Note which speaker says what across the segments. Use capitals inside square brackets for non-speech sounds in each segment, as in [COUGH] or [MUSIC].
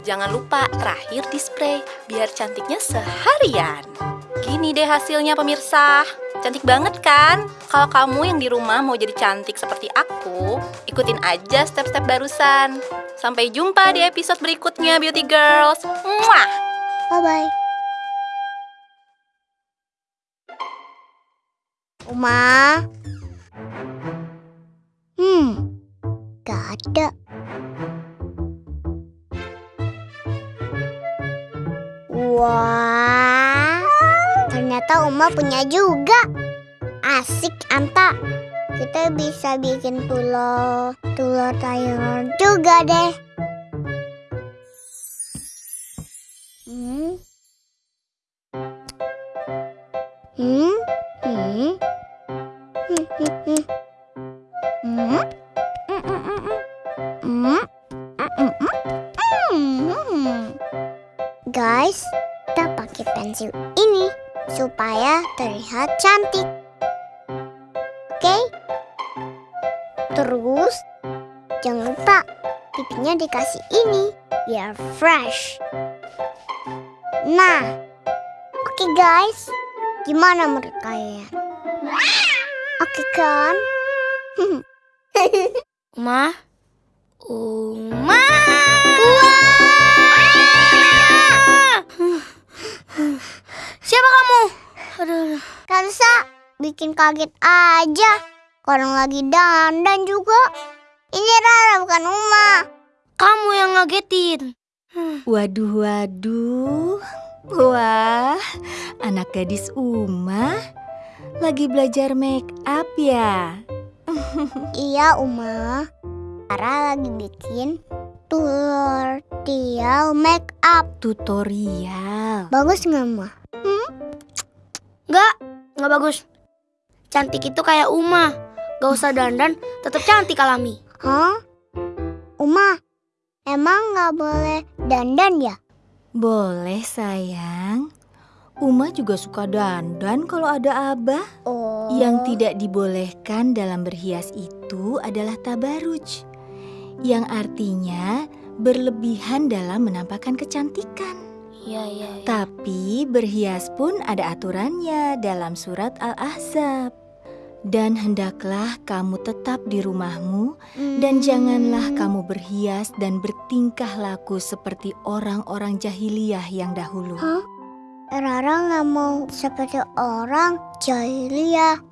Speaker 1: Jangan lupa terakhir di spray biar cantiknya seharian. Gini deh hasilnya pemirsa. Cantik banget kan? Kalau kamu yang di rumah mau jadi cantik seperti aku, ikutin aja step-step barusan. Sampai jumpa di episode berikutnya Beauty Girls. Muah!
Speaker 2: Bye-bye. Uma. Hmm, gak ada. Ternyata Uma punya juga. Asik, Anta. Kita bisa bikin telur, telur sayur juga deh. Hmm. Hmm. Hmm. Hmm. Hmm. Hmm. Hmm. Hmm. Hmm. Hmm. Hmm. Hmm. Guys, kita pakai pensil ini supaya terlihat cantik. Oke? Terus, jangan lupa pipinya dikasih ini biar fresh. Nah, oke guys, gimana menurut kalian? Oke kan? [LAUGHS]
Speaker 3: Uma? Uma?
Speaker 2: Bikin kaget aja. Orang lagi dandan juga. Ini Rara bukan Uma.
Speaker 3: kamu yang ngagetin.
Speaker 4: Waduh, waduh. Wah, anak gadis Uma lagi belajar make up ya.
Speaker 2: Iya, Uma. Rara lagi bikin tutorial make up.
Speaker 4: Tutorial.
Speaker 2: Bagus nggak, Ma?
Speaker 3: Enggak, enggak bagus. Cantik itu kayak Uma. Gak usah dandan, tetap cantik alami.
Speaker 2: Hah? Uma, emang nggak boleh dandan ya?
Speaker 4: Boleh sayang. Uma juga suka dandan kalau ada abah.
Speaker 2: Oh.
Speaker 4: Yang tidak dibolehkan dalam berhias itu adalah tabaruj. Yang artinya berlebihan dalam menampakkan kecantikan.
Speaker 3: Iya, iya, iya.
Speaker 4: Tapi berhias pun ada aturannya dalam surat Al-Ahzab. Dan hendaklah kamu tetap di rumahmu dan
Speaker 2: Hmm.
Speaker 4: janganlah kamu berhias dan bertingkah laku seperti orang-orang jahiliyah yang dahulu.
Speaker 2: Hah? Rara nggak mau seperti orang jahiliyah.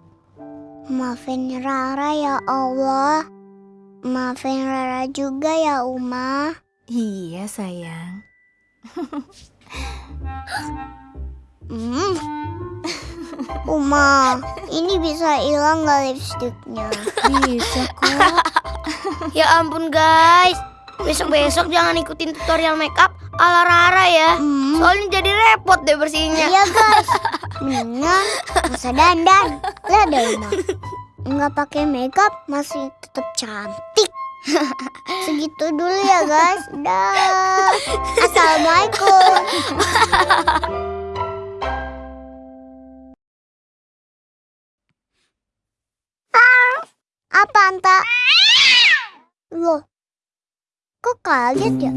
Speaker 2: Maafin Rara ya Allah. Maafin Rara juga ya Uma.
Speaker 4: Iya sayang. [LAUGHS]
Speaker 2: Hmm. [LAUGHS] Uma, ini bisa hilang nggak lipstiknya?
Speaker 4: Bisa kok. [LAUGHS]
Speaker 3: Ya ampun guys. Besok-besok jangan ikutin tutorial makeup ala Rara ya.
Speaker 2: Hmm.
Speaker 3: Soalnya jadi repot deh bersihinnya.
Speaker 2: Iya guys, [LAUGHS] mendingan masa dandan. Lihat deh Uma, nggak pakai makeup masih tetap cantik. Segitu dulu ya guys. Dah. [LAUGHS] Assalamualaikum. Ah, Apa Anta? Loh, kok kaget ya?